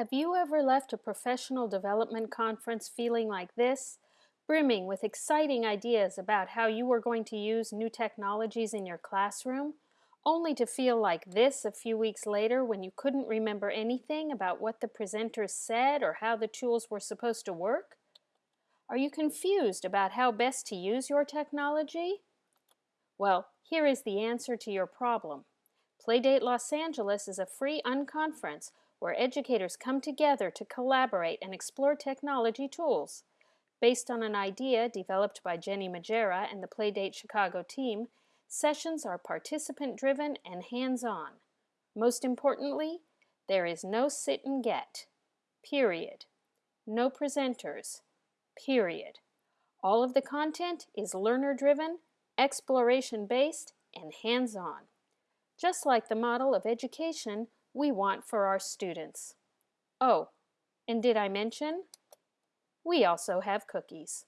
Have you ever left a professional development conference feeling like this, brimming with exciting ideas about how you were going to use new technologies in your classroom, only to feel like this a few weeks later when you couldn't remember anything about what the presenters said or how the tools were supposed to work? Are you confused about how best to use your technology? Well, here is the answer to your problem. Playdate Los Angeles is a free unconference where educators come together to collaborate and explore technology tools. Based on an idea developed by Jennie Magiera and the Playdate Chicago team, sessions are participant-driven and hands-on. Most importantly, there is no sit and get. Period. No presenters. Period. All of the content is learner-driven, exploration-based, and hands-on. Just like the model of education we want for our students. Oh, and did I mention? We also have cookies.